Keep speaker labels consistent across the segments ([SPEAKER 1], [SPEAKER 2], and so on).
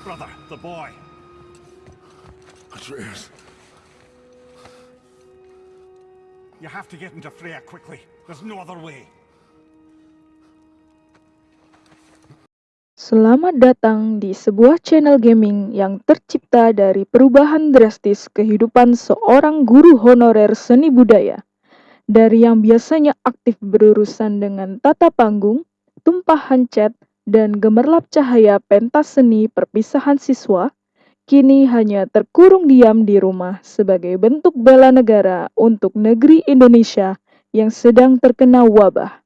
[SPEAKER 1] Brother, the boy.
[SPEAKER 2] Atreus.
[SPEAKER 1] You have to get into Freya quickly. There's no other way.
[SPEAKER 3] Selamat datang di sebuah channel gaming yang tercipta dari perubahan drastis kehidupan seorang guru honorer seni budaya. Dari yang biasanya aktif berurusan dengan tata panggung, tumpahan cat, dan gemerlap cahaya pentas seni perpisahan siswa, kini hanya terkurung diam di rumah sebagai bentuk bela negara untuk negeri Indonesia yang sedang terkena wabah.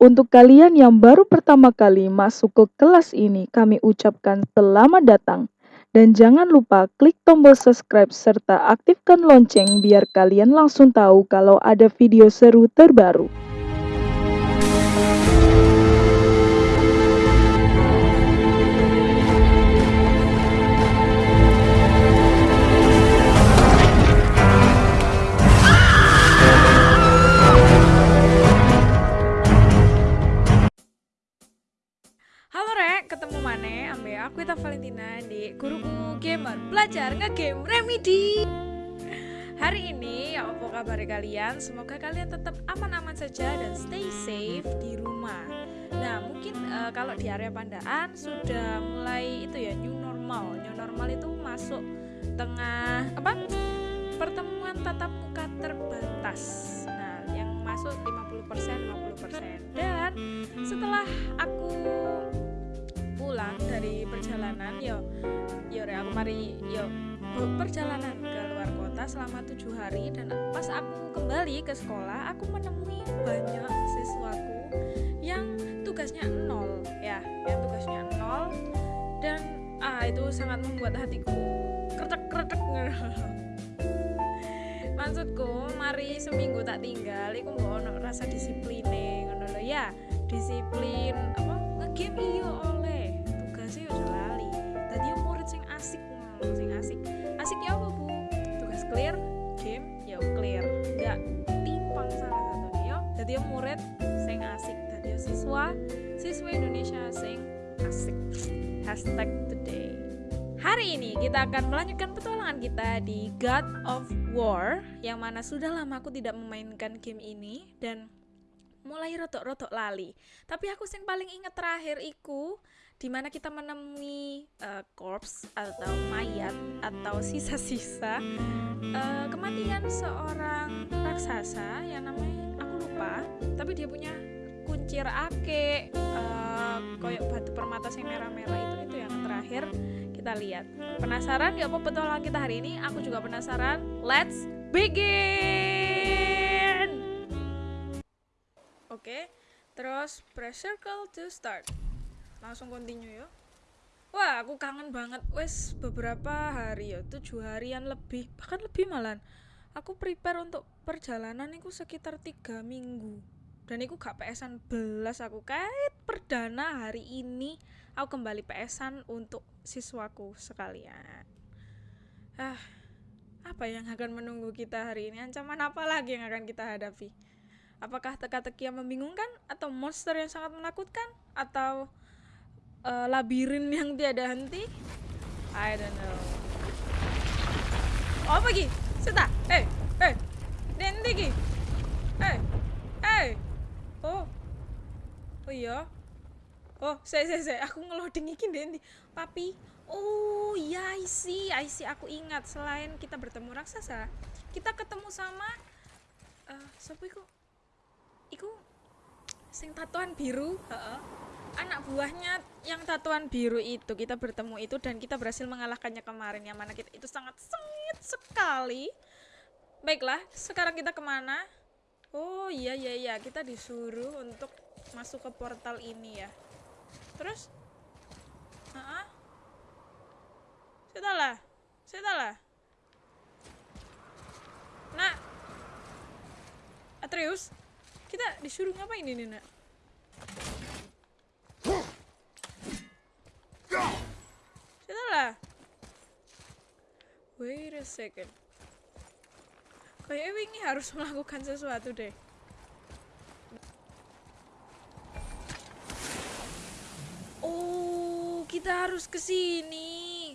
[SPEAKER 3] Untuk kalian yang baru pertama kali masuk ke kelas ini, kami ucapkan selamat datang. Dan jangan lupa klik tombol subscribe serta aktifkan lonceng biar kalian langsung tahu kalau ada video seru terbaru.
[SPEAKER 4] Aku Ita Valentina di Guruku Gamer. Belajar Ngegame Remedy. Hari ini, ya apa kabar kalian? Semoga kalian tetap aman-aman saja dan stay safe di rumah. Nah, mungkin eh, kalau di area Pandaan sudah mulai itu ya new normal. New normal itu masuk tengah apa? Pertemuan tatap muka terbatas. Nah, yang masuk 50% 50% Dan setelah aku pulang dari perjalanan yo yo re, aku mari yo perjalanan ke luar kota selama tujuh hari. Dan pas aku kembali ke sekolah aku menemui banyak siswaku yang tugasnya nol ya yang tugasnya nol. Dan ah itu sangat membuat hatiku kretek kretek maksudku mari seminggu tak tinggal iku mbok ono rasa disipline ngono ya. Disiplin apa ngegame iyo oleh yo lali. Tadi murid sing asik ngono sing asik. Asik ya apa bu? Tugas clear game ya clear. Nggak timpang salah satu yo. Jadi yo murid sing asik tadi siswa siswa Indonesia sing asik. Hashtag today. Hari ini kita akan melanjutkan petualangan kita di God of War yang mana sudah lama aku tidak memainkan game ini dan mulai rotok-rotok lali. Tapi aku yang paling ingat terakhir iku di mana kita menemui uh, corpse atau mayat atau sisa-sisa uh, kematian seorang raksasa yang namanya aku lupa, tapi dia punya kuncir ake uh, koyok batu permata yang merah-merah itu itu yang terakhir kita lihat. Penasaran ya apa petualangan kita hari ini? Aku juga penasaran. Let's begin. Oke, terus press circle to start. Langsung continue ya. Wah, aku kangen banget. Wes beberapa hari ya, tujuh harian lebih, bahkan lebih malan. Aku prepare untuk perjalanan itu sekitar tiga minggu. Dan aku gak PSan belas aku kait perdana hari ini aku kembali PSan untuk siswaku sekalian. Ah, apa yang akan menunggu kita hari ini? Ancaman apa lagi yang akan kita hadapi? Apakah teka-teki yang membingungkan atau monster yang sangat menakutkan atau uh, labirin yang tiada henti? I don't know. Oh, lagi? Seta, eh, eh, nanti ki, eh, eh, oh, oh iya, Oh, saya saya saya aku ngeloading iki Dendi. Papi. Oh, iya I see. I see. Aku ingat selain kita bertemu raksasa, kita ketemu sama uh, siapa iku? Iku sing tatuan biru, heeh. Anak buahnya yang tatuan biru itu kita bertemu itu dan kita berhasil mengalahkannya kemarin. Yang mana kita itu sangat sengit sekali. Baiklah, sekarang kita ke mana? Oh iya iya iya, kita disuruh untuk masuk ke portal ini ya. Terus? Ah sudah lah sudah lah nak. Atreus kita disuruh ngapain ini nak sudah lah wait a second kayaknya ini harus melakukan sesuatu deh kita harus ke sini.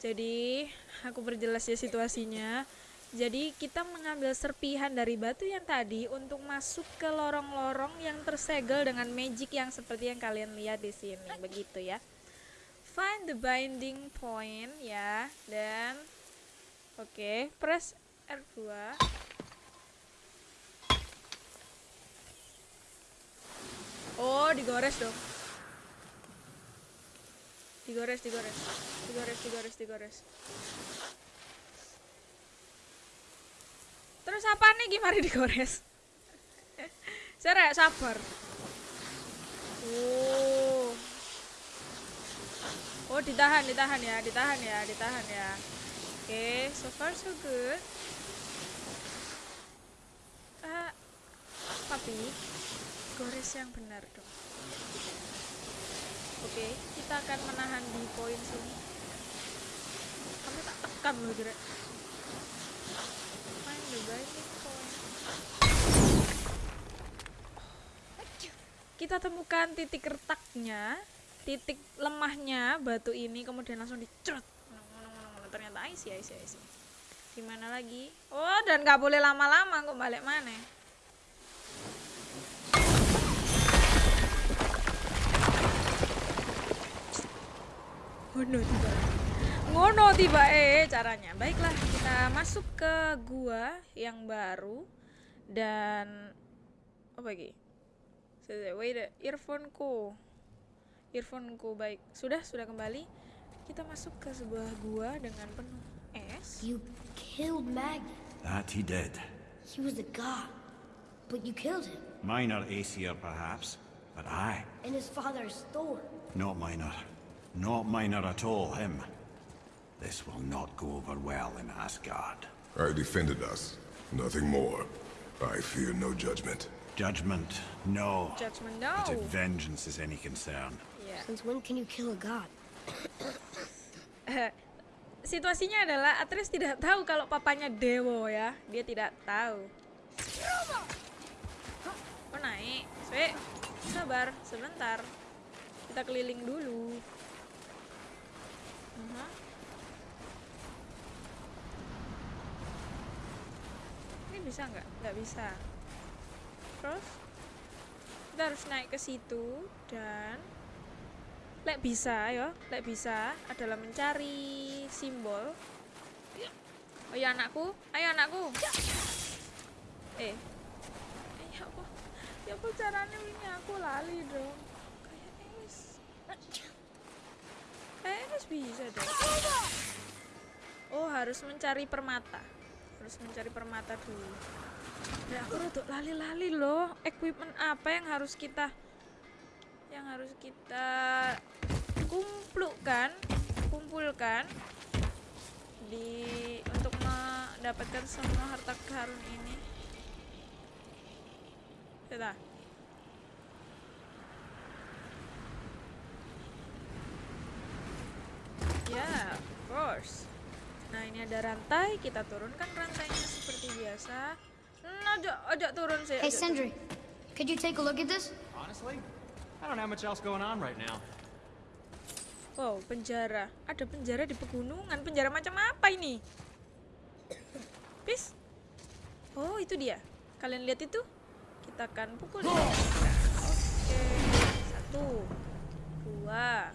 [SPEAKER 4] Jadi, aku perjelas ya situasinya. Jadi, kita mengambil serpihan dari batu yang tadi untuk masuk ke lorong-lorong yang tersegel dengan magic yang seperti yang kalian lihat di sini. Begitu ya. Find the binding point ya dan oke, press R2. Oh, digores dong. Digores, digores. Digores, digores, digores. Terus apa nih gimana digores? Sere, sabar. Oh. Oh, ditahan, ditahan ya, ditahan ya, ditahan ya. Oke, so far so good. Ah, papi, gores yang benar dong. Oke, kita akan menahan di poin sini. Kamu tak tekan loh, Jure. Find the binding point. Kita temukan titik retaknya, titik lemahnya batu ini, kemudian langsung dicerut. Ternyata isi, isi, isi. Gimana lagi? Oh, dan nggak boleh lama-lama, kok balik mana? ngono tiba ngono tiba eh caranya baiklah kita masuk ke gua yang baru dan apa lagi wait earphoneku earphoneku baik sudah sudah kembali kita masuk ke sebuah gua dengan penuh es
[SPEAKER 2] You killed Magni.
[SPEAKER 1] That he did.
[SPEAKER 2] He was a god. But you killed him.
[SPEAKER 1] Minor Aesir, perhaps, but I.
[SPEAKER 2] And his father's Thor.
[SPEAKER 1] Not minor. Not minor at all, him. This will not go over well in Asgard.
[SPEAKER 5] I defended us. Nothing more. I fear no judgment.
[SPEAKER 1] Judgment, no.
[SPEAKER 4] judgment
[SPEAKER 1] But
[SPEAKER 4] no
[SPEAKER 1] if vengeance is any concern,
[SPEAKER 4] ya
[SPEAKER 2] Since when can you kill a god?
[SPEAKER 4] situasinya adalah Atreus tidak tahu kalau papanya Dewo ya dia tidak tahu oh naik Swe, sabar sebentar kita keliling dulu Mhm. ini bisa nggak? Nggak bisa. Terus kita harus naik ke situ dan lek bisa ya lek bisa adalah mencari simbol. Oh ya anakku. Ayo anakku. Eh. Eh ya apa? Ya apa caranya ini? Aku lali dong kayaknya wis kayaknya wis bisa dong. Oh harus mencari permata harus mencari permata dulu. Ya aku rada lali-lali loh. Equipment apa yang harus kita yang harus kita kumpulkan kumpulkan di untuk mendapatkan semua harta karun ini? Kita ya of course nah ini ada rantai kita turunkan rantainya seperti biasa nah, ojo ojo turun sih
[SPEAKER 2] Hey. Sindri. Could you take a look at this?
[SPEAKER 6] Honestly, I don't have much else going on right now.
[SPEAKER 4] Wow, penjara. Ada penjara di pegunungan. Penjara macam apa ini? Pis? Oh, itu dia. Kalian lihat itu? Kita akan pukul dia. Oke. Satu. Dua.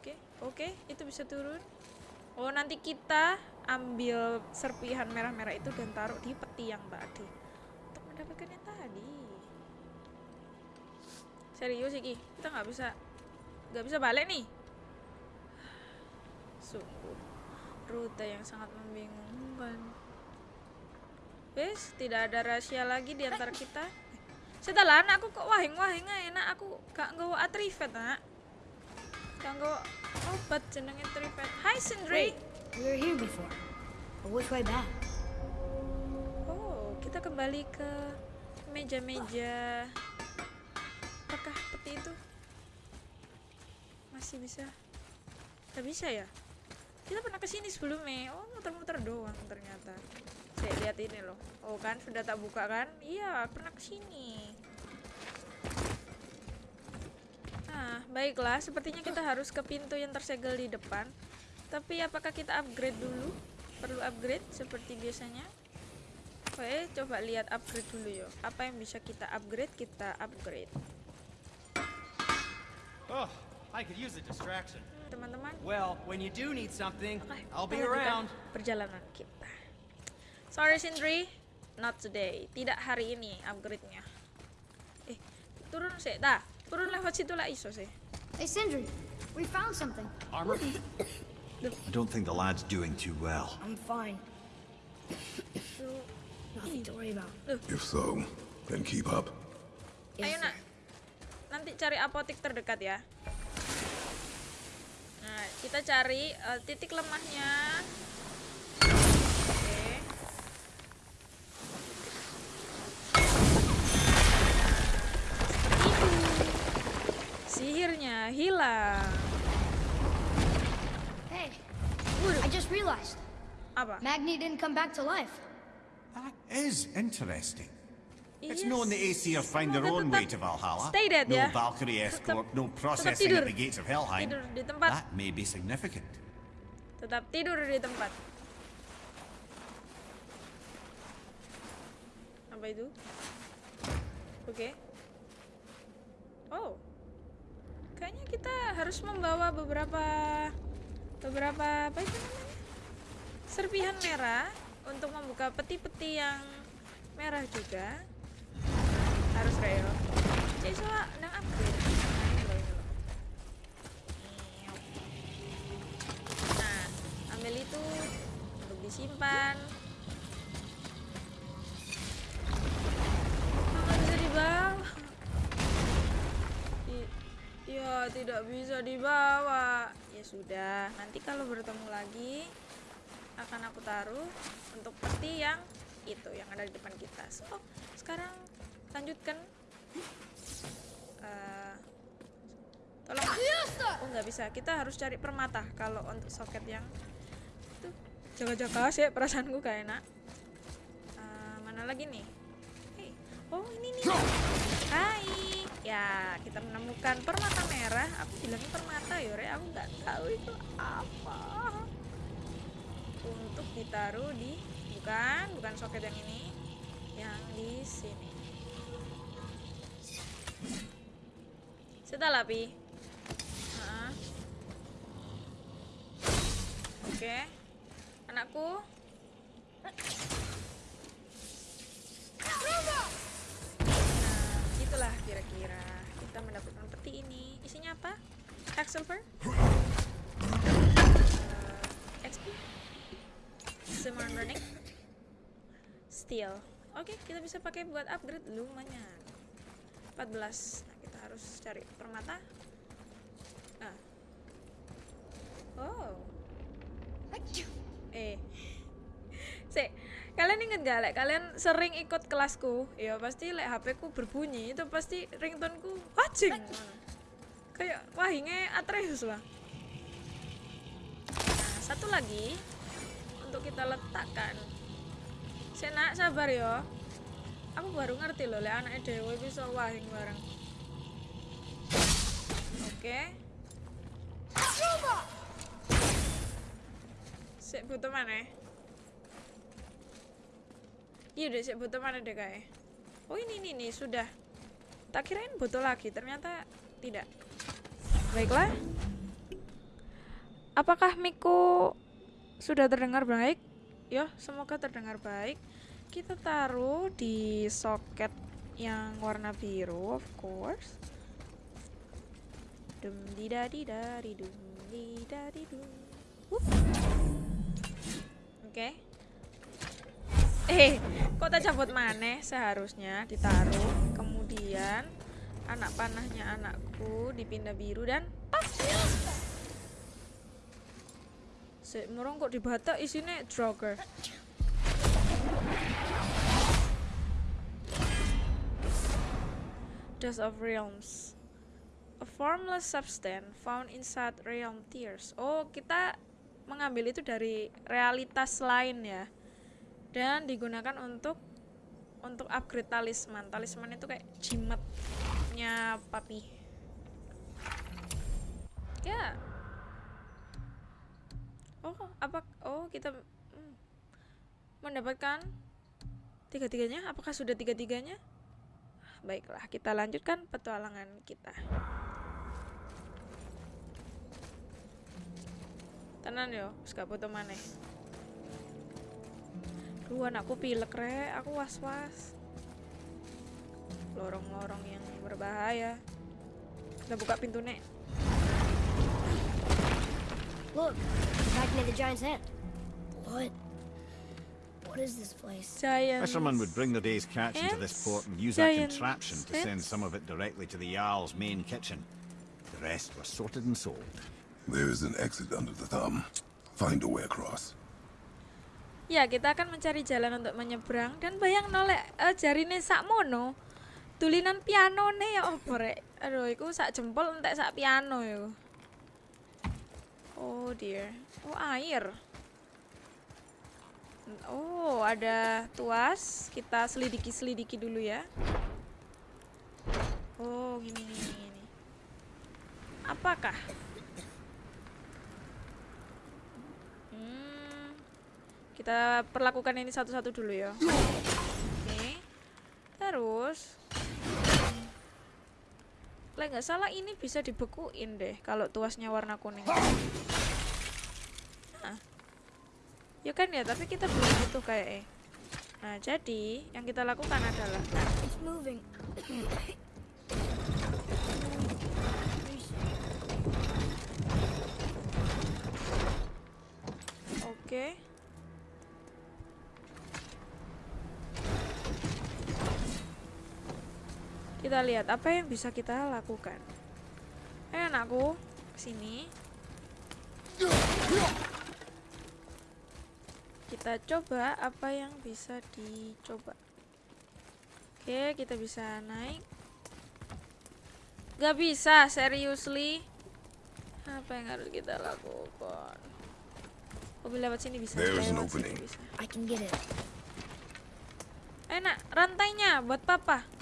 [SPEAKER 4] Oke, oke, itu bisa turun. Oh, nanti kita ambil serpihan merah-merah itu dan taruh di peti yang tadi untuk mendapatkan yang tadi. Serius iki, kita nggak bisa nggak bisa balik nih. Sungguh rute yang sangat membingungkan. Wes, tidak ada rahasia lagi di antara kita. Setelah anakku kok wahing-wahing enak aku gak nggawa atrifet, nak. Nggawa obat jenenge trifet. Hai Sindri.
[SPEAKER 2] Wait, we were here before. But which way back?
[SPEAKER 4] Oh, kita kembali ke meja-meja. Apakah peti itu masih bisa? Gak bisa ya? kita pernah ke sini sebelumnya oh muter-muter doang ternyata saya lihat ini loh oh kan sudah tak buka kan iya pernah ke sini nah baiklah sepertinya kita harus ke pintu yang tersegel di depan tapi apakah kita upgrade dulu perlu upgrade seperti biasanya Oke, coba lihat upgrade dulu yo. Apa yang bisa kita upgrade? Kita upgrade.
[SPEAKER 6] Oh, I could use a distraction.
[SPEAKER 4] Teman-teman,
[SPEAKER 6] Well, when you do need something, I'll be around.
[SPEAKER 4] Perjalanan kita. Sorry Sindri, not today. Tidak hari ini upgrade-nya. Eh, turun sih. Dah, turun lewat situ lah iso sih.
[SPEAKER 2] Hey, Sindri, we found something.
[SPEAKER 6] Armor?
[SPEAKER 1] I don't think the lad's doing too well.
[SPEAKER 2] I'm fine. Nothing to worry about.
[SPEAKER 5] If so, then keep up.
[SPEAKER 4] Ayo
[SPEAKER 2] Yes,
[SPEAKER 4] nak, nanti cari apotik terdekat ya. Nah, kita cari eh, titik lemahnya. Sihirnya hilang.
[SPEAKER 2] Hey, I just realized
[SPEAKER 4] Apa?
[SPEAKER 2] Magni didn't come back to life.
[SPEAKER 1] That is interesting. It's known the Aesir find their own way to Valhalla.
[SPEAKER 4] stay dead,
[SPEAKER 1] no
[SPEAKER 4] ya.
[SPEAKER 1] Valkyrie escort,
[SPEAKER 4] Tetap-
[SPEAKER 1] no processing at the gates of Helheim.
[SPEAKER 4] Tidur di tempat.
[SPEAKER 1] That may be significant.
[SPEAKER 4] Tetap tidur di tempat. Apa itu? Oke. Oh. Kayaknya kita harus membawa beberapa beberapa apa itu namanya? Serpihan merah untuk membuka peti-peti yang merah juga. Harus Reo. Jadi soal nang upgrade. Nah. Niup. Nah, ambil itu untuk disimpan. Tidak bisa dibawa. Ya sudah, nanti kalau bertemu lagi akan aku taruh untuk peti yang itu yang ada di depan kita. So, sekarang lanjutkan. Eh, tolong. Oh nggak bisa, kita harus cari permata kalau untuk soket yang itu jaga-jaga sih perasaanku gak enak. Eh, mana lagi nih? Hei, oh ini nih. Hai, ya kita menemukan permata merah. Aku bilangnya permata yore, aku nggak tahu itu apa. Untuk ditaruh di bukan, bukan soket yang ini, yang di sini. Setelah pi. Heeh. Oke. Anakku. Itulah kira-kira kita mendapatkan peti ini. Isinya apa? Silver? Uh, XP? Summon Running? Steel. Oke, kita bisa pakai buat upgrade lumayan. 14. Nah, kita harus cari permata. Ah. Oh. Eh. Sik, kalian inget gak lek kalian sering ikut kelasku? Ya pasti lek HP ku berbunyi itu pasti ringtoneku wajing. ngono. Kayak wahinge Atreus lah. Nah, satu lagi untuk kita letakkan. Senak sabar ya. Aku baru ngerti loh lek anaknya dewe bisa wahing bareng. Oke. Sik butuh mana? Iya deh, sik butuh mana deh kayak. Oh ini nih nih sudah. Tak kirain butuh lagi, ternyata tidak. Baiklah. Apakah Miku sudah terdengar baik? Ya, semoga terdengar baik. Kita taruh di soket yang warna biru, of course. Dum di dari dari dum di dari dum. Oke. Eh, kok tak cabut maneh seharusnya ditaruh. Kemudian anak panahnya anakku dipindah biru dan pas. Sik, murung kok dibata isinya Droger. Dust of Realms. A formless substance found inside realm tears. Oh, kita mengambil itu dari realitas lain ya dan digunakan untuk untuk upgrade talisman. Talisman itu kayak jimatnya papi. Ya. Oh apa oh kita hmm, mendapatkan tiga-tiganya? Apakah sudah tiga-tiganya? Baiklah kita lanjutkan petualangan kita. Tenan yo gak foto maneh Duh anakku pilek rek, aku was-was Lorong-lorong yang berbahaya Kita buka pintu nek
[SPEAKER 2] Look, we're back near the giant's head. What? What is this place?
[SPEAKER 4] Giant
[SPEAKER 1] Fishermen would bring their day's catch into this port and use a
[SPEAKER 4] Giant
[SPEAKER 1] contraption to send some of it directly to the Jarl's main kitchen. The rest were sorted and sold.
[SPEAKER 5] There is an exit under the thumb. Find a way across.
[SPEAKER 4] Ya kita akan mencari jalan untuk menyeberang Dan bayang nolek uh, jarine sakmono Tulinan piano nih ya opo rek? Aduh iku sak jempol entek sak piano ya. Oh dear. Oh air. Oh ada tuas. Kita selidiki-selidiki dulu ya. Oh gini gini gini. Apakah kita perlakukan ini satu-satu dulu ya. Oke. Terus Lah nggak salah ini bisa dibekuin deh kalau tuasnya warna kuning. Nah. Ya kan ya, tapi kita belum butuh kayak eh. Nah, jadi yang kita lakukan adalah
[SPEAKER 2] It's moving.
[SPEAKER 4] Kita lihat apa yang bisa kita lakukan. Eh anakku, sini. Kita coba apa yang bisa dicoba. Oke, kita bisa naik. Gak bisa, seriously. Apa yang harus kita lakukan? Mobil lewat sini bisa. Lewat sini
[SPEAKER 5] opening.
[SPEAKER 4] bisa.
[SPEAKER 2] I can get it.
[SPEAKER 4] Enak, rantainya buat papa.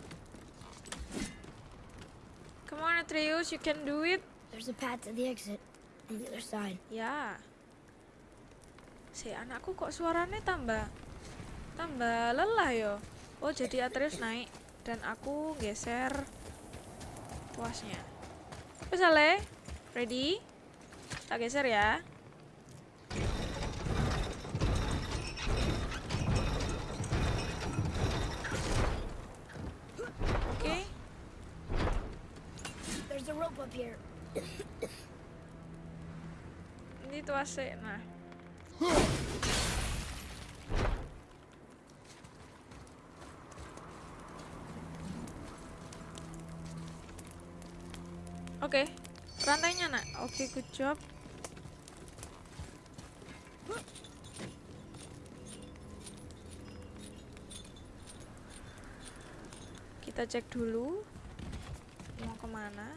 [SPEAKER 4] Come on Atreus, you can do it.
[SPEAKER 2] There's a path to the exit on the other side.
[SPEAKER 4] Ya. Si anakku kok suaranya tambah tambah lelah yo. Oh, jadi Atreus naik dan aku geser tuasnya. Wes Ale, ready? Tak geser ya. Oke.
[SPEAKER 2] There's a rope up here.
[SPEAKER 4] Tuasnya. Nah. Oke, rantainya nak. Oke, good job. Kita cek dulu mau ke mana.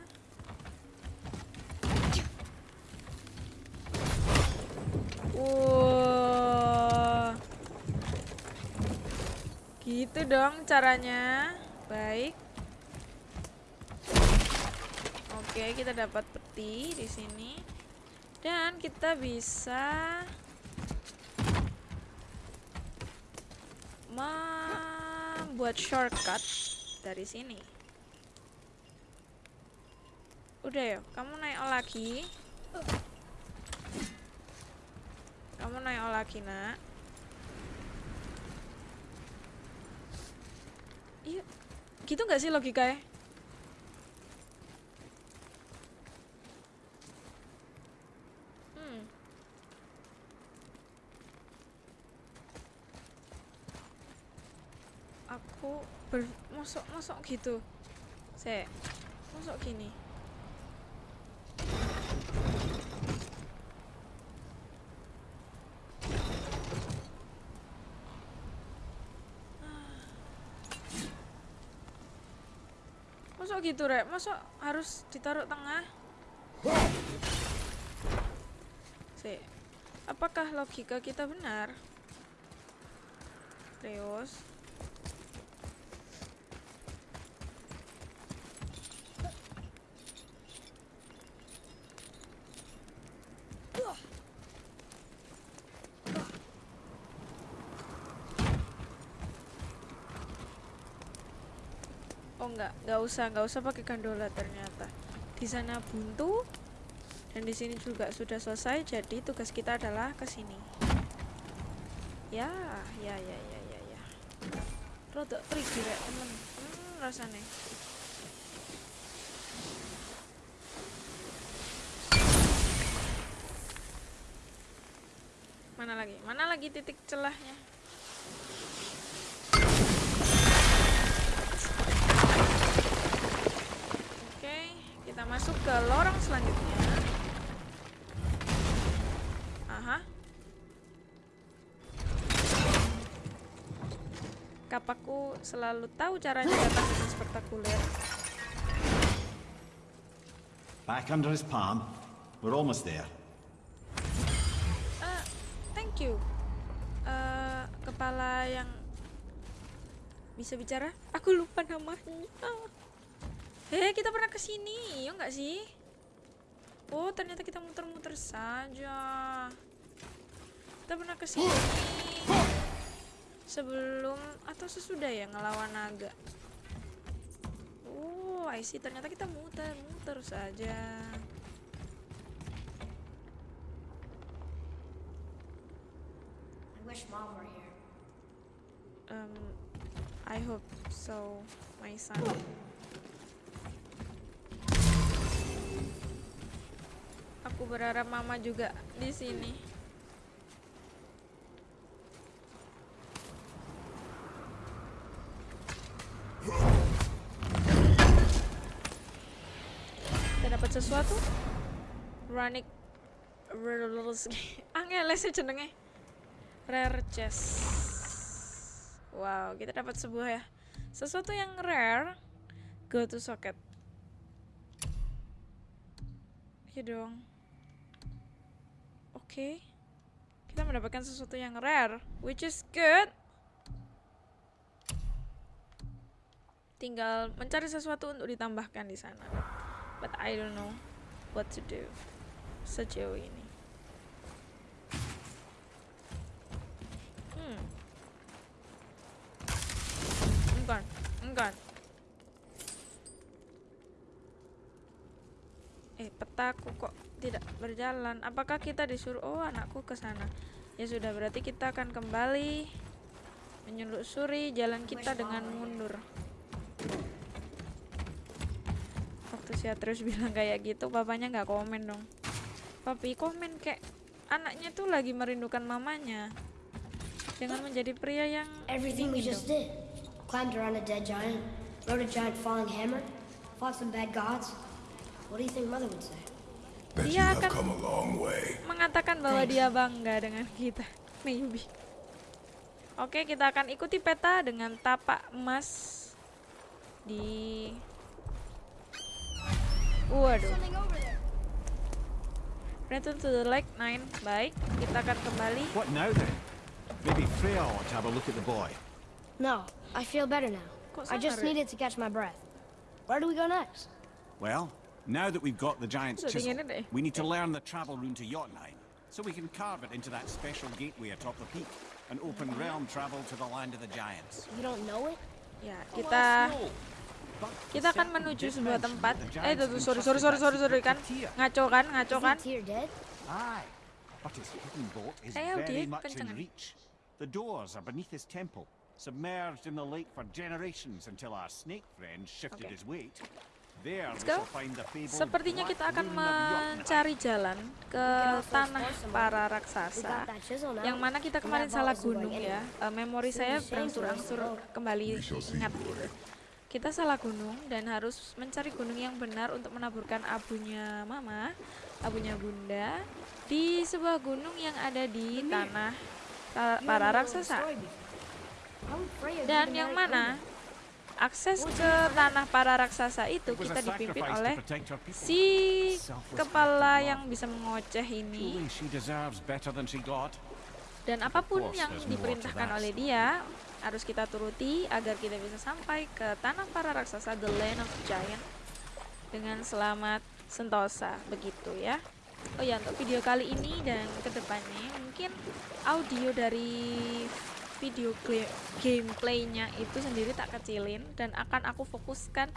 [SPEAKER 4] Wow. Gitu dong caranya. Baik. Oke, kita dapat peti di sini. Dan kita bisa membuat shortcut dari sini. Udah ya, kamu naik lagi. Kamu naik lagi, nak. Iya, gitu nggak sih logikanya? Hmm. Aku masuk masuk gitu. Saya masuk gini. Gitu, Rek? Masuk harus ditaruh tengah? Sih. Apakah logika kita benar? Reos. Enggak, enggak usah, enggak usah pakai gandola ternyata. Di sana buntu dan di sini juga sudah selesai. Jadi tugas kita adalah ke sini. Ya, ya, ya, ya, ya, ya. Rodok trigger ya temen. Hmm, rasanya. Mana lagi? Mana lagi titik celahnya? Kita masuk ke lorong selanjutnya. Aha. Kapakku selalu tahu caranya datang dengan spektakuler.
[SPEAKER 1] Back under his palm. We're almost there.
[SPEAKER 4] Eh, thank you. Eh, kepala yang bisa bicara? Aku lupa namanya. Eh, kita pernah ke sini, ya nggak sih? Oh, ternyata kita muter-muter saja. Kita pernah ke sini sebelum atau sesudah ya ngelawan naga. Oh, I see. Ternyata kita muter-muter saja.
[SPEAKER 2] I wish Mom were here.
[SPEAKER 4] Um, I hope so, my son. Aku berharap mama juga di sini. Kita dapat sesuatu? Runic Angel sih jenenge. Rare chest. Wow, kita dapat sebuah ya sesuatu yang rare. Go to socket. Ya dong. Oke. Kita mendapatkan sesuatu yang rare, which is good. Tinggal mencari sesuatu untuk ditambahkan di sana. But I don't know what to do sejauh ini. Hmm. Enggak, enggak. Eh, petaku kok berjalan. Apakah kita disuruh? Oh, anakku ke sana. Ya sudah, berarti kita akan kembali menyelusuri jalan kita dengan mundur. Waktu si terus bilang kayak gitu, papanya nggak komen dong. Papi komen kayak anaknya tuh lagi merindukan mamanya. Dengan menjadi pria yang
[SPEAKER 2] Everything we just did. Climbed around a dead giant, rode a giant falling hammer, fought some bad gods. What do you think Mother would say?
[SPEAKER 4] Dia akan-
[SPEAKER 5] come a long way.
[SPEAKER 4] mengatakan bahwa dia bangga dengan kita. Maybe. Oke, kita akan ikuti peta dengan tapak emas di Waduh. Return to the lake 9. Baik, kita akan kembali.
[SPEAKER 1] What now then? Maybe Freya ought to have a look at the boy.
[SPEAKER 2] No, I feel better now. I just needed to catch my breath. Where do we go next?
[SPEAKER 1] Well, now that we've got the giant's chisel, we need to learn the travel rune to Jotunheim, so we can carve it into that special gateway atop the peak, and open realm travel to the land of the giants.
[SPEAKER 2] You don't know it?
[SPEAKER 4] Ya,
[SPEAKER 1] Oh,
[SPEAKER 4] kita
[SPEAKER 1] that's no. But
[SPEAKER 4] kita akan menuju sebuah tempat. Eh, tuh, tuh, sorry, sorry, sorry, sorry, sorry kan. Ngaco kan, ngaco kan.
[SPEAKER 2] Isn't Tyr dead?
[SPEAKER 1] Aye, but his hidden bolt is very
[SPEAKER 4] dia
[SPEAKER 1] much in
[SPEAKER 4] kencengan.
[SPEAKER 1] reach. The doors are beneath his temple, submerged in the lake for generations until our snake friend shifted
[SPEAKER 4] Okay.
[SPEAKER 1] his weight.
[SPEAKER 4] Let's go. Sepertinya kita akan mencari jalan ke tanah para raksasa. Yang mana kita kemarin salah gunung ya. Eh, memori saya berangsur-angsur kembali ingat gitu. Kita salah gunung dan harus mencari gunung yang benar untuk menaburkan abunya mama, abunya bunda di sebuah gunung yang ada di tanah ta-
[SPEAKER 2] You
[SPEAKER 4] para raksasa. Dan yang mana? Akses ke tanah para raksasa itu kita dipimpin oleh si kepala yang bisa mengoceh ini. Dan apa
[SPEAKER 1] pun
[SPEAKER 4] yang diperintahkan oleh dia harus kita turuti agar kita bisa sampai ke tanah para raksasa the land of giant dengan selamat sentosa begitu ya. Oh ya untuk video kali ini dan ke depannya mungkin audio dari video gameplaynya itu sendiri tak kecilin dan akan aku fokuskan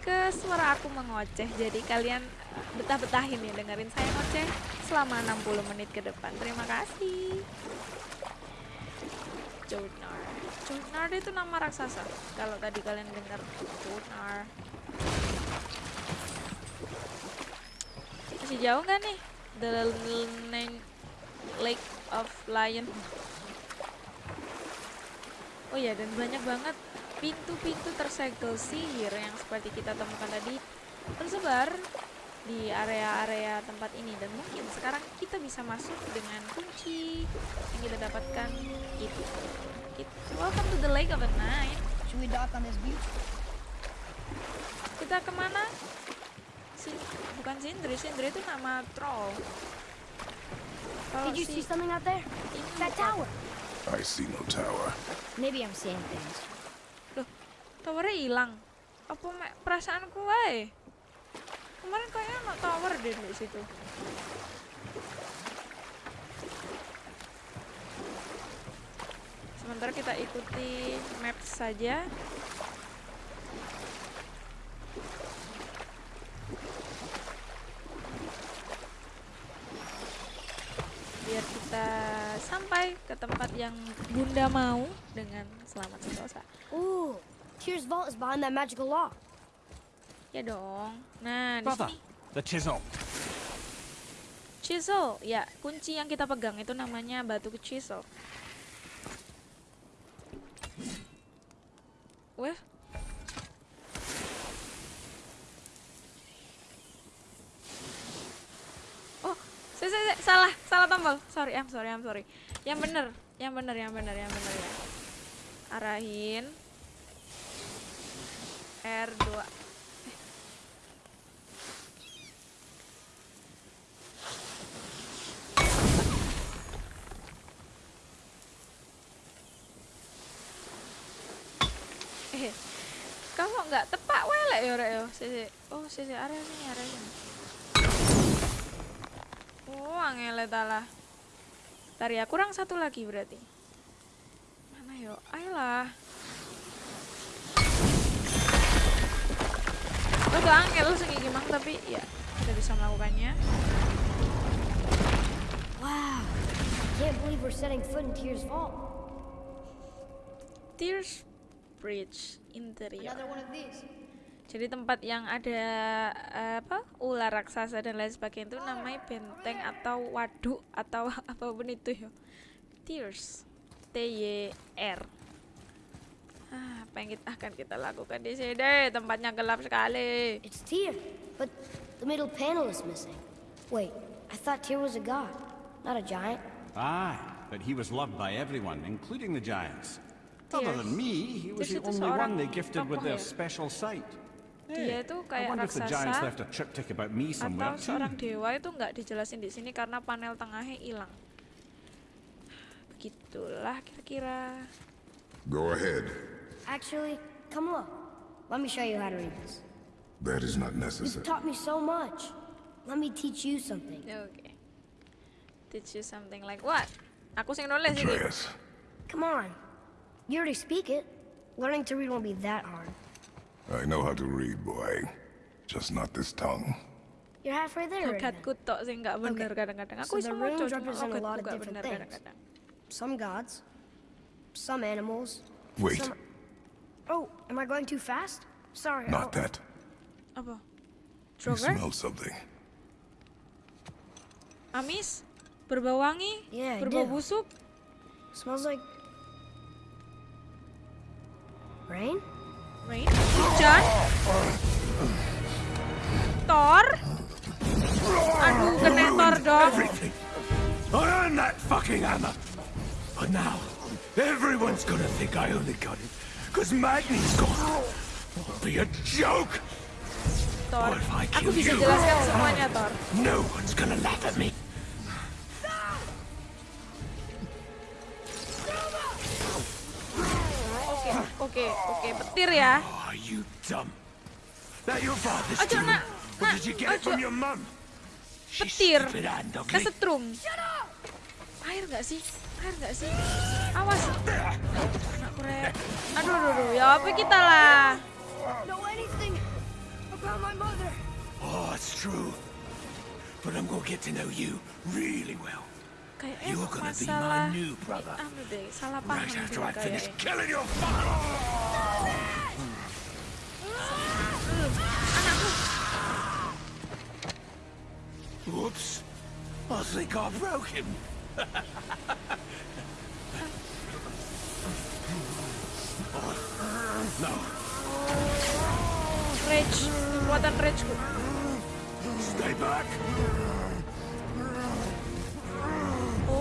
[SPEAKER 4] ke suara aku mengoceh. Jadi kalian eh, betah-betahin ya dengerin saya ngoceh selama 60 menit ke depan. Terima kasih. Jotnar Jotnar itu nama raksasa. Kalau tadi kalian dengar Jotnar masih jauh nggak nih? The Lake of Lion oh ya dan banyak banget pintu-pintu tersegel sihir yang seperti kita temukan tadi tersebar di area-area tempat ini. Dan mungkin sekarang kita bisa masuk dengan kunci yang kita dapatkan itu. It- welcome to the lake of the night.
[SPEAKER 2] Should we dock on this beach?
[SPEAKER 4] kita ke mana? Sin bukan Sindri. Sindri itu nama troll. Kalau
[SPEAKER 2] Did you see something out there? That tower.
[SPEAKER 5] I see no tower.
[SPEAKER 2] Maybe I'm seeing things.
[SPEAKER 4] Loh, towernya hilang. Apa mek perasaanku wae? Kemarin kayaknya no tower deh di situ. Sementara kita ikuti map saja. Biar kita sampai ke tempat yang Bunda mau dengan selamat sentosa.
[SPEAKER 2] Ooh, Tyr's vault is behind that magical lock.
[SPEAKER 4] Ya dong. Nah, di
[SPEAKER 1] Brother,
[SPEAKER 4] sini
[SPEAKER 1] the chisel.
[SPEAKER 4] chisel. Ya, kunci yang kita pegang itu namanya batu chisel. Wah. Oh, saya, saya, saya, salah, salah tombol. Sorry, I'm sorry, I'm sorry. Yang bener, yang bener, yang bener, yang bener ya. Arahin. R2. Eh, kamu nggak tepak welek ya rek yo. Sisi. Oh, sisi area sini, area sini. Oh, angele talah. Ntar ya, kurang satu lagi berarti. Mana yo? Ayolah. Udah angel segi gimang tapi ya kita bisa melakukannya.
[SPEAKER 2] Wow. Can't believe we're setting foot in Tyr's vault.
[SPEAKER 4] Tears Bridge interior.
[SPEAKER 2] one of these.
[SPEAKER 4] Jadi tempat yang ada eh, apa ular raksasa dan lain sebagainya itu namanya benteng atau waduk atau apa pun itu ya. Tears. T Y R. Ah, apa yang kita akan kita lakukan di sini? Tempatnya gelap sekali.
[SPEAKER 2] It's Tyr, but the middle panel is missing. Wait, I thought Tyr was a god, not a giant.
[SPEAKER 1] Aye, but he was loved by everyone, including the giants. Other than me, he was the only one they gifted with their special sight.
[SPEAKER 4] Dia itu kayak raksasa atau seorang dewa itu nggak dijelasin di sini karena panel tengahnya hilang. Begitulah kira-kira.
[SPEAKER 5] Go ahead.
[SPEAKER 2] Actually, come look. Let me show you how to read this.
[SPEAKER 5] That is not
[SPEAKER 2] You've
[SPEAKER 5] necessary.
[SPEAKER 2] taught me so much. Let me teach you something.
[SPEAKER 4] Oke. Teach you something like what? Aku sing nulis ini.
[SPEAKER 5] Atreus.
[SPEAKER 2] Come on. You already speak it. Learning to read won't be that hard.
[SPEAKER 5] I know how to read, boy. Just not this tongue.
[SPEAKER 2] You're halfway there. already
[SPEAKER 4] tok sing nggak bener
[SPEAKER 2] Okay.
[SPEAKER 4] kadang-kadang. Aku
[SPEAKER 2] So
[SPEAKER 4] iso
[SPEAKER 2] the
[SPEAKER 4] maca
[SPEAKER 2] runes
[SPEAKER 4] cuma
[SPEAKER 2] represent a lot of different
[SPEAKER 4] bener
[SPEAKER 2] things.
[SPEAKER 4] kadang-kadang.
[SPEAKER 2] Some gods, some animals.
[SPEAKER 5] Wait,
[SPEAKER 2] Some... Oh, am I going too fast? Sorry.
[SPEAKER 5] not
[SPEAKER 2] I'll-
[SPEAKER 5] that.
[SPEAKER 4] Apa?
[SPEAKER 5] You smell something.
[SPEAKER 4] Amis? Berbau wangi?
[SPEAKER 2] Yeah, I
[SPEAKER 4] Berbau busuk?
[SPEAKER 2] Smells like rain.
[SPEAKER 4] Rain? Hujan? Thor? Aduh, kena Thor dong.
[SPEAKER 7] Everything. I earned that fucking hammer. But now, everyone's gonna think I only got it Because Magni's gone. Won't be a joke.
[SPEAKER 4] Thor
[SPEAKER 7] What if I
[SPEAKER 4] aku
[SPEAKER 7] kill
[SPEAKER 4] bisa
[SPEAKER 7] you?
[SPEAKER 4] jelaskan semuanya Thor
[SPEAKER 7] No one's gonna laugh at me.
[SPEAKER 4] Oke oke oke petir ya.
[SPEAKER 7] Oh, are you dumb? That your father's
[SPEAKER 4] Ojo, nak, nak,
[SPEAKER 7] did you get it from
[SPEAKER 4] ojo. petir. kesetrum. Air nggak sih? Air nggak sih? Awas. Anakku rek aduh aduh aduh ya apa kita lah?
[SPEAKER 2] Know anything about my mother?
[SPEAKER 7] Oh, it's true. But I'm gonna get to know you really well. You're gonna be my new brother.
[SPEAKER 4] deh salah paham
[SPEAKER 7] Right after I finish
[SPEAKER 4] kayaknya
[SPEAKER 7] killing your father. Whoops. I think I broke him. no,
[SPEAKER 4] rage kekuatan rageku
[SPEAKER 7] stay back.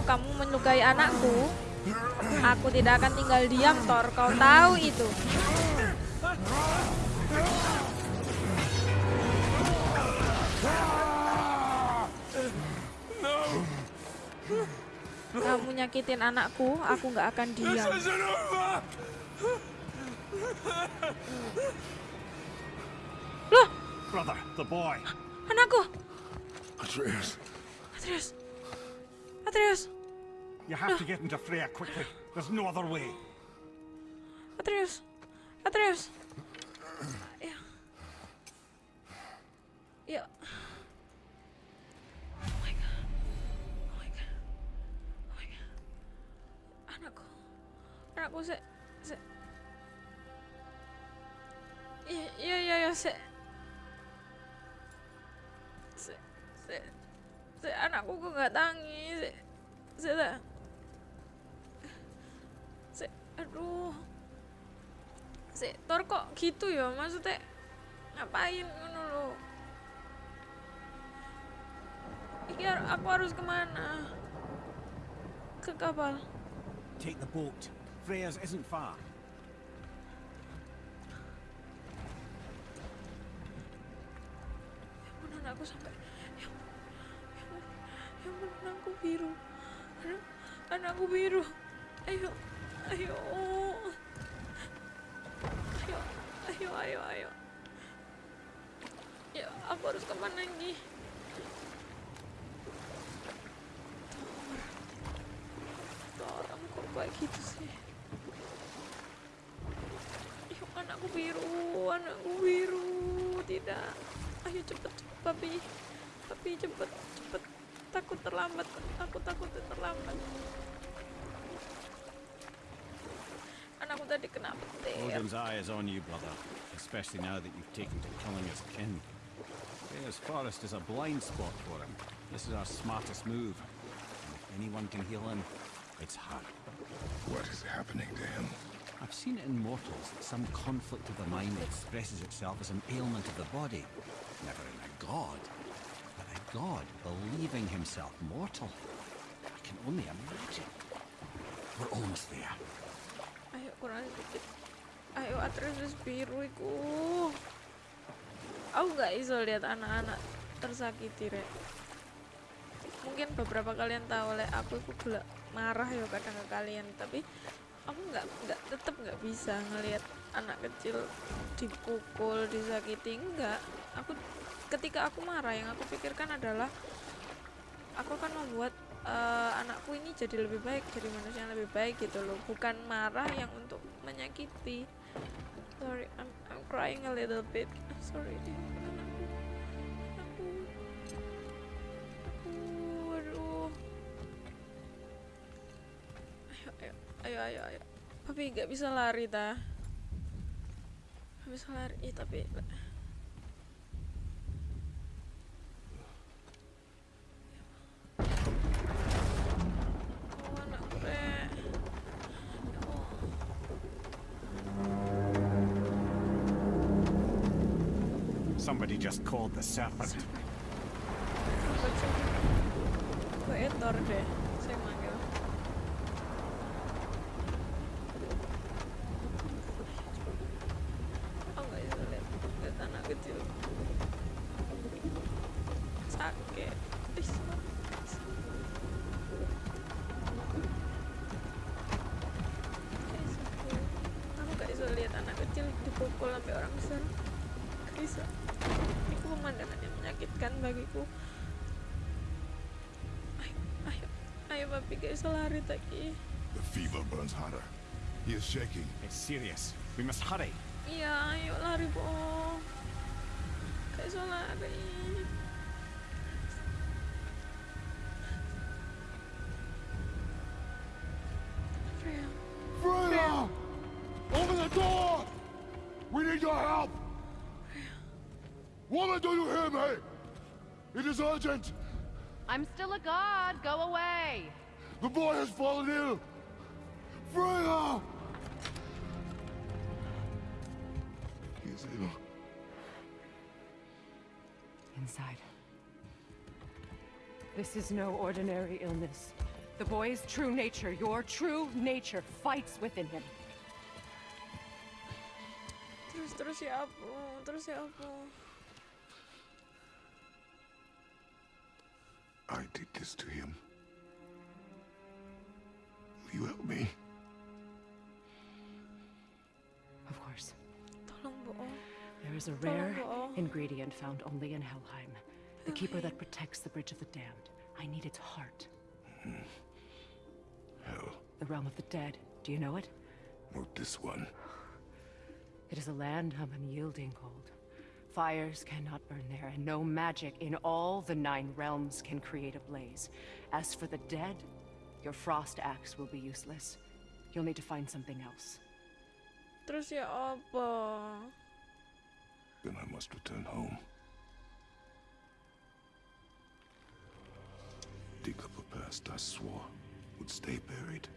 [SPEAKER 4] Kamu menyukai anakku aku tidak akan tinggal diam Thor. Kau tahu itu. Kamu nyakitin anakku aku nggak akan diam. Loh!
[SPEAKER 1] Brother, the boy.
[SPEAKER 4] anakku!
[SPEAKER 5] Atreus,
[SPEAKER 4] Atreus Atreus!
[SPEAKER 1] You have to get into Freya quickly. There's no other way.
[SPEAKER 4] Atreus! Atreus! Ya ya oh my god. Oh my god. Oh my god. Anakku anakku se se iya iya iya iya se se se se anakku kok nggak tangi se se se, se aduh. Si Thor kok gitu ya? Maksudnya ngapain ngono lo iki aku harus ke mana? Ke kapal.
[SPEAKER 1] Take the boat. Freya's isn't far.
[SPEAKER 4] ya ampun anakku sampai ya ampun anakku biru. Anak anakku biru. Ayo ayo. Ayo ayo ayo ayo. Ya aku harus ke mana lagi kamu kok kayak gitu sih? Ayo anakku biru anakku biru. Tidak. Ayo cepet cepet papi. Papi cepet cepet takut terlambat aku takut terlambat anakku tadi kena petir
[SPEAKER 1] Odin's eye is on you, brother. Especially now that you've taken to killing his kin. Freya's forest is a blind spot for him. This is our smartest move. And if anyone can heal him, it's her.
[SPEAKER 5] what is happening to him?
[SPEAKER 1] I've seen it in mortals that some conflict of the mind expresses itself as an ailment of the body. Never in a god. God believing himself mortal. I can only imagine. We're almost there.
[SPEAKER 4] ayo kurang sedikit ayo Atreus biru iku aku nggak iso lihat anak-anak tersakiti rek mungkin beberapa kalian tahu lek aku itu gelak marah ya kadang ke kalian tapi aku nggak nggak tetep nggak bisa ngelihat anak kecil dipukul disakiti enggak aku ketika aku marah yang aku pikirkan adalah aku akan membuat eh, anakku ini jadi lebih baik jadi manusia yang lebih baik gitu loh. Bukan marah yang untuk menyakiti. Sorry I'm, I'm crying a little bit. Sorry anakku aku aduh. Ayo ayo ayo. Tapi nggak bisa lari ta. Nggak bisa lari. Tapi
[SPEAKER 1] Somebody just called the serpent.
[SPEAKER 5] Shaking.
[SPEAKER 1] It's serious. We must hurry.
[SPEAKER 4] iya ayo lari po kayak lari Freya
[SPEAKER 5] Freya! Open the door! We need your help! Woman, do you hear me? It is urgent!
[SPEAKER 8] I'm still a god. Go away.
[SPEAKER 5] The boy has fallen ill!
[SPEAKER 8] This is no ordinary illness. The boy's true nature, your true nature, fights within him.
[SPEAKER 4] terus terus ya apa terus ya apa
[SPEAKER 5] I did this to him. Will you help me?
[SPEAKER 8] Of course.
[SPEAKER 4] tolong bohong
[SPEAKER 8] There is a rare ingredient found only in Helheim. The keeper that protects the Bridge of the Damned. I need its heart.
[SPEAKER 5] Hell,
[SPEAKER 8] The realm of the dead. Do you know it?
[SPEAKER 5] not this one.
[SPEAKER 8] It is a land of unyielding cold. Fires cannot burn there, and no magic in all the nine realms can create a blaze. As for the dead, your frost axe will be useless. You'll need to find something else.
[SPEAKER 4] terus ya apa
[SPEAKER 5] Then I must return home. Dig up a past I swore would stay buried.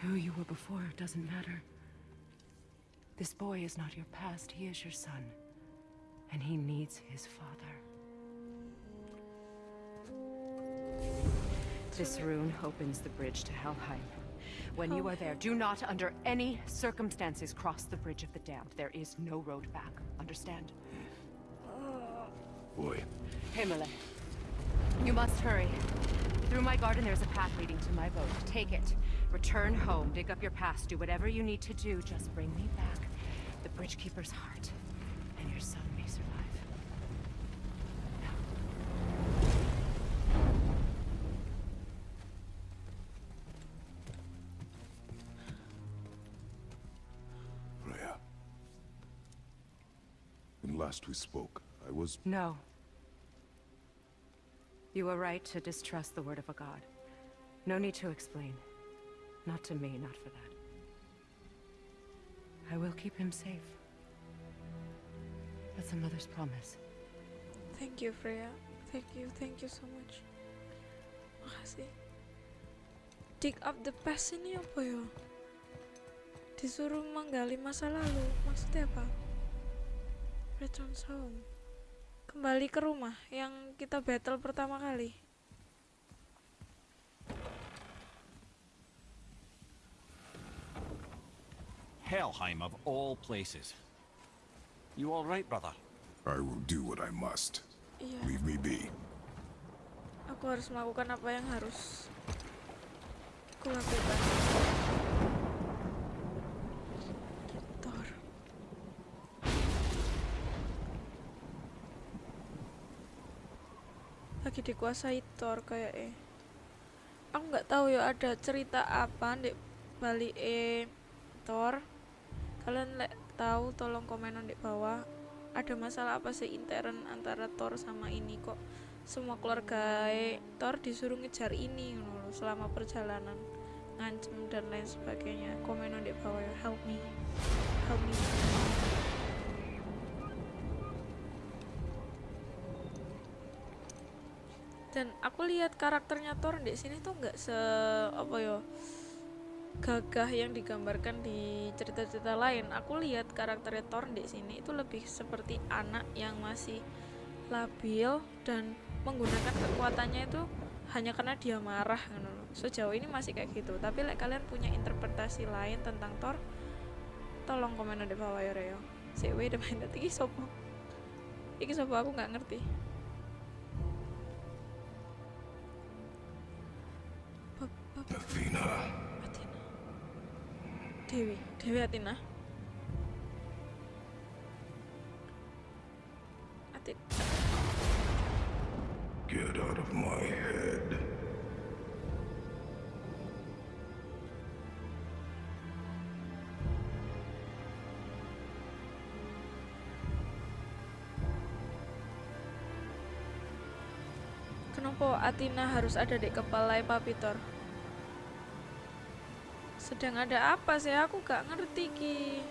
[SPEAKER 8] Who you were before doesn't matter. This boy is not your past, he is your son. And he needs his father. This rune opens the bridge to Helheim. When you are there, do not under any circumstances cross the bridge of the damned. There is no road back. Understand?
[SPEAKER 5] Boy,
[SPEAKER 8] Himalay. You must hurry. Through my garden, there's a path leading to my boat. Take it. Return home, dig up your past, do whatever you need to do. Just bring me back the Bridge Keeper's heart, and your son may survive. Now,
[SPEAKER 5] Freya. When last we spoke, I was
[SPEAKER 8] no. You were right to distrust the word of a god. No need to explain. Not to me, not for that. I will keep him safe. That's a mother's promise.
[SPEAKER 4] thank you Freya thank you thank you so much makasih dig up the past ini apa ya disuruh menggali masa lalu maksudnya apa returns home kembali ke rumah yang kita battle pertama kali
[SPEAKER 1] Helheim of all places. You all right, brother?
[SPEAKER 5] I will do what I must.
[SPEAKER 4] iya
[SPEAKER 5] Leave me be.
[SPEAKER 4] aku harus melakukan apa yang harus aku lakukan Thor lagi dikuasai Thor kayak eh aku nggak tahu ya ada cerita apa di balik eh Thor? Kalian lek tahu tolong komen di bawah. Ada masalah apa sih intern antara Thor sama ini kok? Semua keluarga eh, Thor disuruh ngejar ini loh, selama perjalanan. Ngancem dan lain sebagainya. Komen di bawah ya help me. Help me dan aku lihat karakternya Thor di sini tuh nggak se apa ya gagah yang digambarkan di cerita-cerita lain. Aku lihat karakternya Thor di sini itu lebih seperti anak yang masih labil dan menggunakan kekuatannya itu hanya karena dia marah gitu. Sejauh ini masih kayak gitu. Tapi like, kalian punya interpretasi lain tentang Thor, tolong komen di bawah ya Reo. Si wait minute, iki sopo? Iki sopo aku nggak ngerti. Dewi, Dewi
[SPEAKER 5] Atina.
[SPEAKER 4] Atit. Get out of my head. Kenapa Atina harus ada di kepala Papitor? Sedang ada apa sih? Aku gak ngerti ki.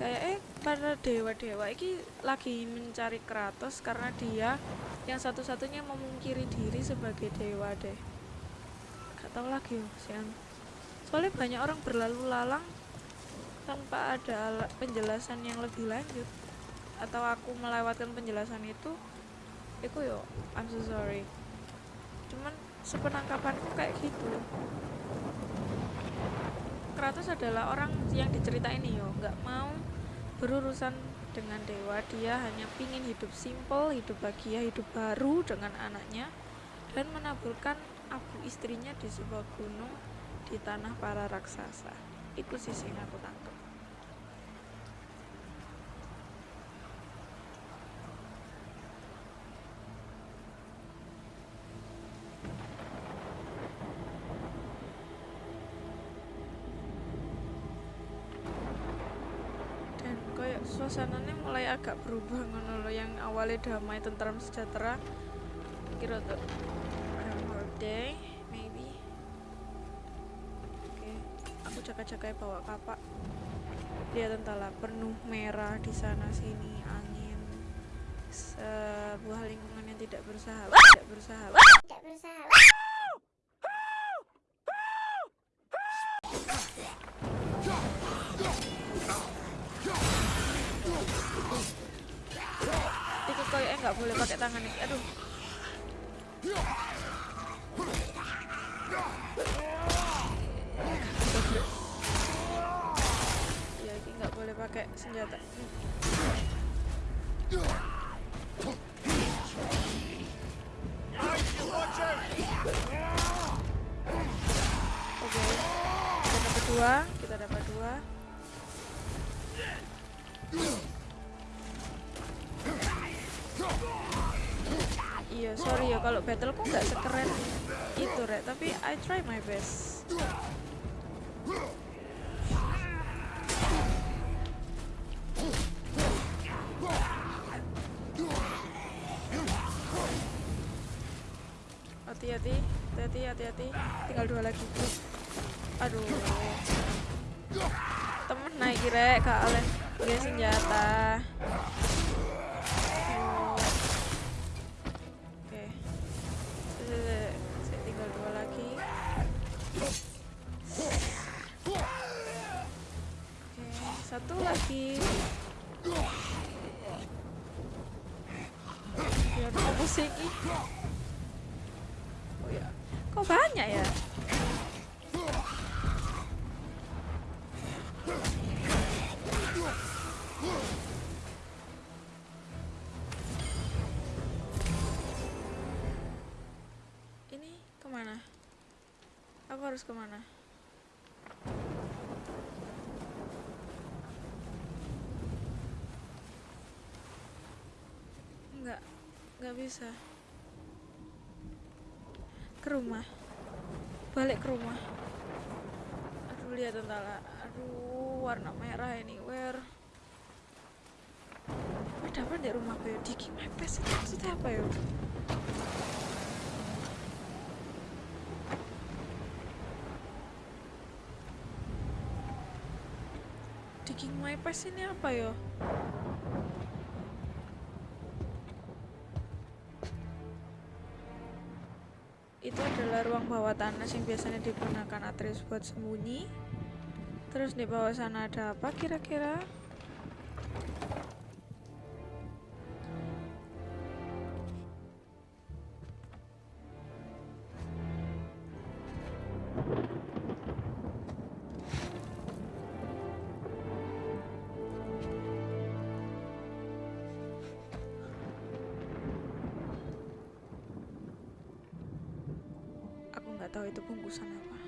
[SPEAKER 4] Kayak eh para dewa-dewa ini lagi mencari Kratos karena dia yang satu-satunya memungkiri diri sebagai dewa deh. Gak tahu lagi oh, sian. Soalnya banyak orang berlalu lalang tanpa ada penjelasan yang lebih lanjut atau aku melewatkan penjelasan itu itu yo I'm so sorry. Cuman sepenangkapanku kayak gitu. Kratos adalah orang yang diceritain yo nggak mau berurusan dengan dewa. Dia hanya pingin hidup simple hidup bahagia hidup baru dengan anaknya dan menaburkan abu istrinya di sebuah gunung di tanah para raksasa. Itu sisi yang aku tangkap agak berubah ngono loh yang awalnya damai tentram sejahtera. Kira tuh more day maybe. Oke okay. aku jaga-jaga bawa kapak. Dia entahlah penuh merah di sana sini angin. Sebuah lingkungan yang tidak bersahabat tidak bersahabat nggak boleh pakai tangan nih aduh. Ya ini nggak boleh pakai senjata kalau battle kok nggak sekeren itu rek. Tapi I try my best. Hati-hati hati-hati hati-hati. Tinggal dua lagi. Aduh. Temen naik rek kalian dia senjata lagi. Biar mau pusing. Oh ya kok banyak ya? Ini ke mana? Aku harus ke mana nggak bisa. Ke rumah. Balik ke rumah. Aduh lihat tentara. Aduh warna merah ini where ada apa di rumah gue? Diki mepes itu maksudnya apa ya? My past ini apa ya ruang bawah tanah yang biasanya digunakan Atreus buat sembunyi. Terus di bawah sana ada apa kira-kira tahu itu bungkusan apa.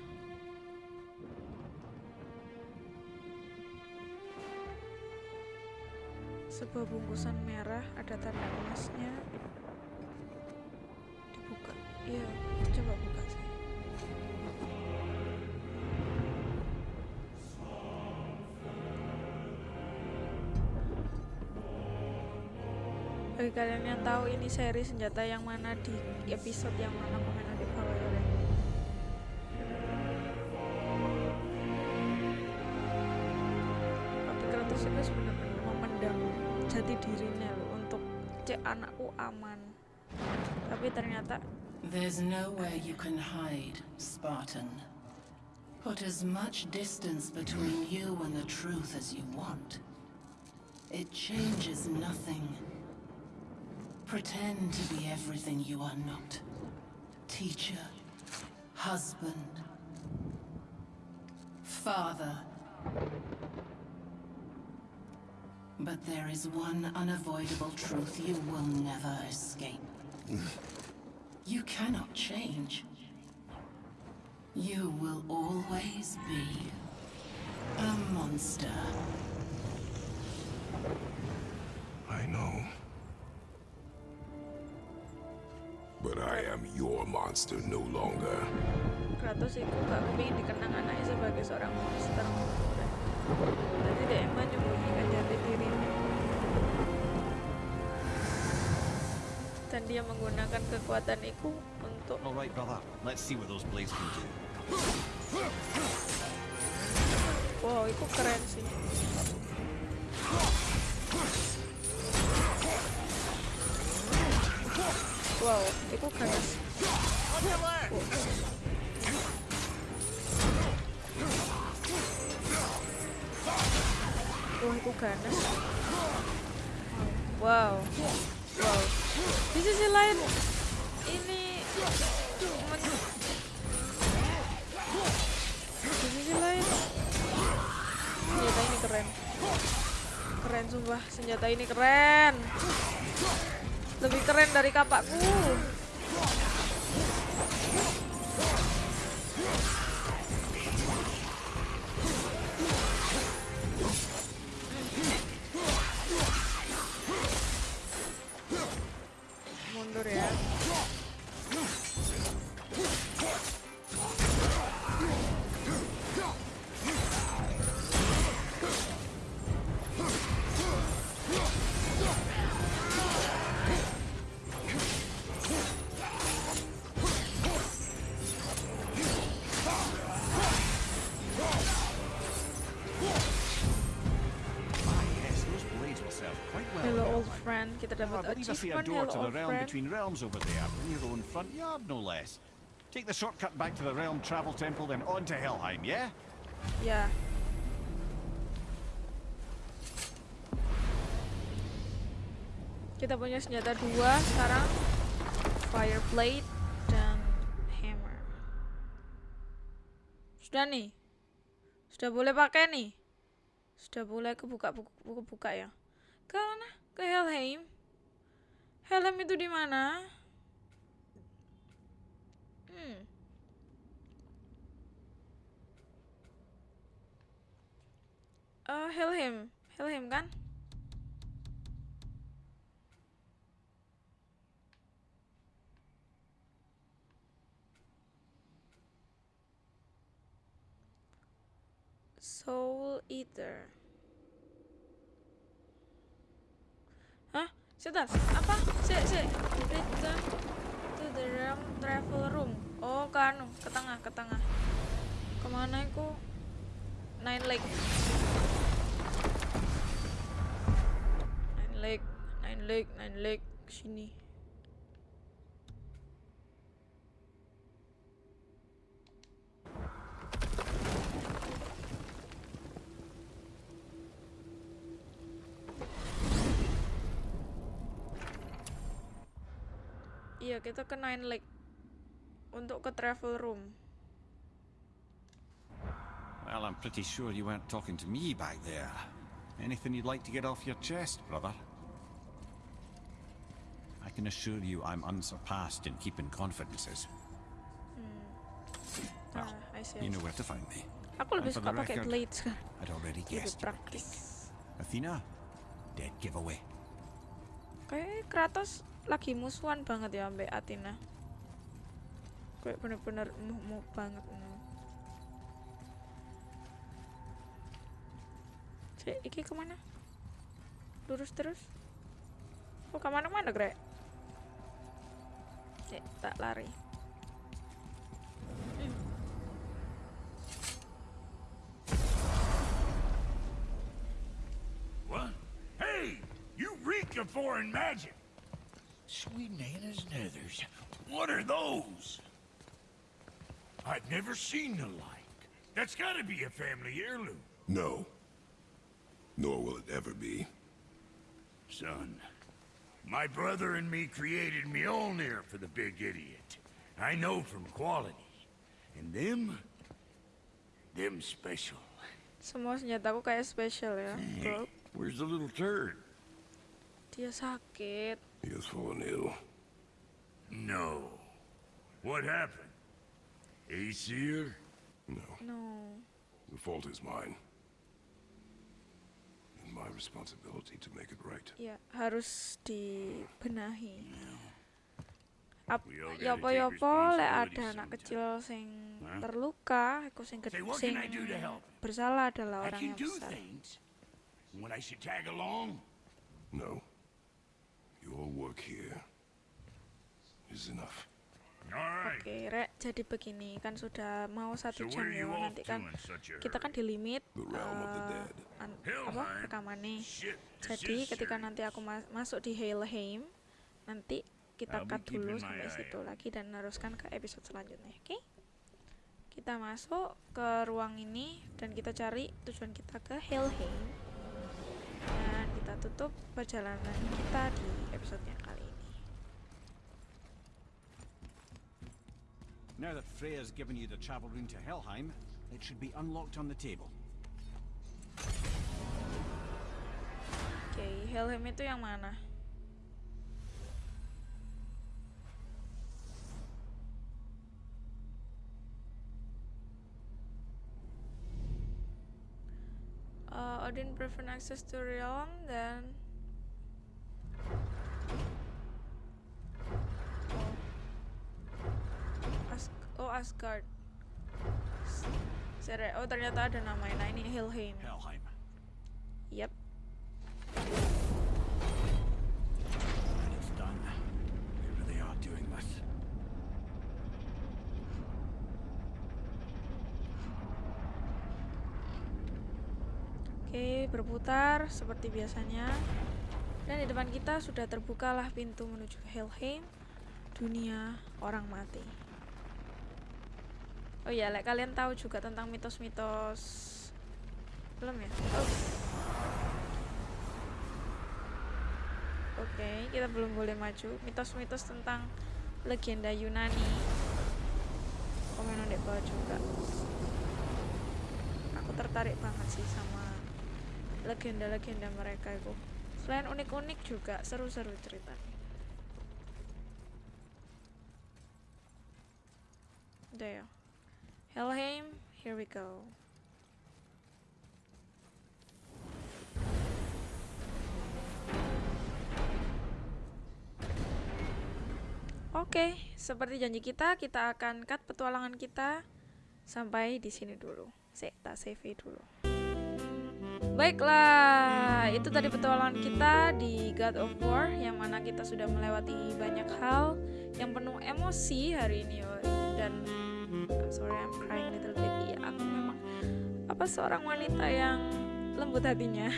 [SPEAKER 4] Sebuah bungkusan merah ada tanda emasnya. Dibuka. Iya, coba buka saya. Bagi kalian yang tahu ini seri senjata yang mana di episode yang mana anakku aman tapi ternyata
[SPEAKER 9] There's nowhere you can hide, Spartan. Put as much distance between you and the truth as you want. It changes nothing. Pretend to be everything you are not. Teacher, husband, father. But there is one unavoidable truth you will never escape. You cannot change. You will always be a monster.
[SPEAKER 5] I know. But I am your monster no longer.
[SPEAKER 4] Kratos itu gak kepingin dikenang anaknya sebagai seorang monster jadi dia emang menyembunyikan jati dirinya dan dia menggunakan kekuatan itu untuk
[SPEAKER 1] All right, brother. Let's see what those blades can do.
[SPEAKER 4] wow itu keren sih wow itu keren itu ganas. Wow. Wow. Di sisi lain ini di sisi lain senjata ini keren. Keren sumpah, senjata ini keren. Lebih keren dari kapakku. Kita
[SPEAKER 1] I
[SPEAKER 4] dapat
[SPEAKER 1] believe I see a door to the realm
[SPEAKER 4] friend.
[SPEAKER 1] between realms over there, in your own front yard, no less. Take the shortcut back to the realm travel temple, then on to Helheim, yeah?
[SPEAKER 4] Yeah. Kita punya senjata dua sekarang. Fire blade dan hammer. Sudah nih. Sudah boleh pakai nih. Sudah boleh kebuka buku, buku buka ya. Ke mana? Ke Helheim. Helheim itu di mana? Hmm. Eh, Helheim. Helheim kan? Soul Eater. Sebentar, apa? Si, si. Return to the realm travel room. Oh, ke anu, ke tengah, ke tengah. Ke mana itu? Nine Lake. Nine Lake, Nine Lake, Nine Lake. Sini. Iya, kita ke Nine Lake. Untuk ke travel room.
[SPEAKER 1] Well, I'm pretty sure you weren't talking to me back there. Anything you'd like to get off your chest, brother? I can assure you I'm unsurpassed in keeping confidences. Well,
[SPEAKER 4] Ah, I see,
[SPEAKER 1] you know where to find me.
[SPEAKER 4] Aku lebih suka pakai
[SPEAKER 1] record,
[SPEAKER 4] blades.
[SPEAKER 1] I'd already guessed
[SPEAKER 4] praktis.
[SPEAKER 1] Athena, dead giveaway.
[SPEAKER 4] Kayak Kratos lagi musuhan banget ya ambek Athena. Kayak bener-bener muh-muh banget. mm. Cek, iki ke mana? Lurus terus? Oh, ke mana-mana, Grek? Eh, tak lari.
[SPEAKER 7] What? Hey! You reek of foreign magic! Sweet Nana's nethers. What are those? I've never seen the like. That's gotta be a family heirloom.
[SPEAKER 5] No. Nor will it ever be.
[SPEAKER 7] Son, my brother and me created Mjolnir for the big idiot. I know from quality. And them... Them special.
[SPEAKER 4] Semua senjataku kayak spesial ya, hmm. bro.
[SPEAKER 7] Where's the little turd?
[SPEAKER 4] Dia sakit.
[SPEAKER 5] He has fallen ill.
[SPEAKER 7] No. What happened? Aesir?
[SPEAKER 5] No.
[SPEAKER 4] No.
[SPEAKER 5] The fault is mine. And my responsibility to make it right.
[SPEAKER 4] Ya, harus dibenahi. Ap,
[SPEAKER 7] We all
[SPEAKER 4] yopo-yopo lek ada anak kecil sing terluka, iku sing
[SPEAKER 7] Say,
[SPEAKER 4] ged-
[SPEAKER 7] what
[SPEAKER 4] sing
[SPEAKER 7] can I do to help?
[SPEAKER 4] bersalah adalah
[SPEAKER 7] I
[SPEAKER 4] orang
[SPEAKER 7] can
[SPEAKER 4] yang
[SPEAKER 7] do
[SPEAKER 4] besar.
[SPEAKER 7] things. When I should tag along?
[SPEAKER 5] No. Here is enough.
[SPEAKER 4] Oke, Rek, jadi begini kan sudah mau satu jam ya nanti kan kita kan di limit an-
[SPEAKER 7] Helheim?
[SPEAKER 4] apa rekamannya.
[SPEAKER 7] Shit. this
[SPEAKER 4] Jadi ketika nanti aku ma- masuk di Helheim, nanti kita cut dulu sampai situ lagi dan meneruskan ke episode selanjutnya, oke? Kita masuk ke ruang ini dan kita cari tujuan kita ke Helheim. Dan kita tutup perjalanan kita di episode
[SPEAKER 1] Now that Freya's given you the travel rune to Helheim, it should be unlocked on the table.
[SPEAKER 4] Oke, Helheim itu yang mana? Uh, Odin prevent access to realm dan oh. As Asgard. Sere oh ternyata ada namanya. Nah ini Helheim.
[SPEAKER 1] Helheim.
[SPEAKER 4] Yep.
[SPEAKER 1] And it's done. Whoever they are doing this.
[SPEAKER 4] Oke, berputar seperti biasanya. Dan di depan kita sudah terbukalah pintu menuju Helheim, dunia orang mati. Oh iya, like kalian tahu juga tentang mitos-mitos belum ya? Oh. Oke, kita belum boleh maju. Mitos-mitos tentang legenda Yunani. Komen di bawah juga. Aku tertarik banget sih sama legenda-legenda mereka itu. Selain unik-unik juga seru-seru ceritanya. Udah ya. Helheim, here we go. Oke, seperti janji kita, kita akan cut petualangan kita sampai di sini dulu. Sek, tak save dulu. Baiklah, itu tadi petualangan kita di God of War yang mana kita sudah melewati banyak hal yang penuh emosi hari ini dan I'm sorry I'm crying little bit. Iya, aku memang apa seorang wanita yang lembut hatinya.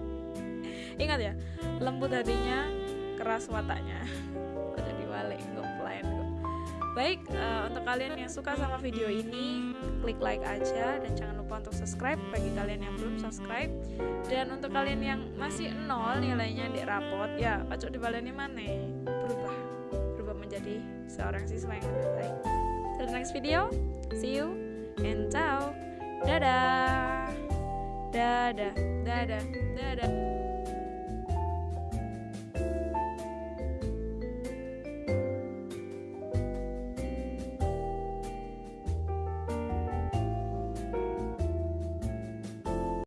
[SPEAKER 4] Ingat ya, lembut hatinya, keras wataknya. Ojo diwalik, nggak plan. Baik, eh, untuk kalian yang suka sama video ini, klik like aja dan jangan lupa untuk subscribe bagi kalian yang belum subscribe. Dan untuk kalian yang masih nol nilainya di rapot, ya ojo dibaleni mana berubah, berubah menjadi seorang siswa yang lebih baik. Till the next video, see you and ciao, dadah, dadah, dadah, dadah.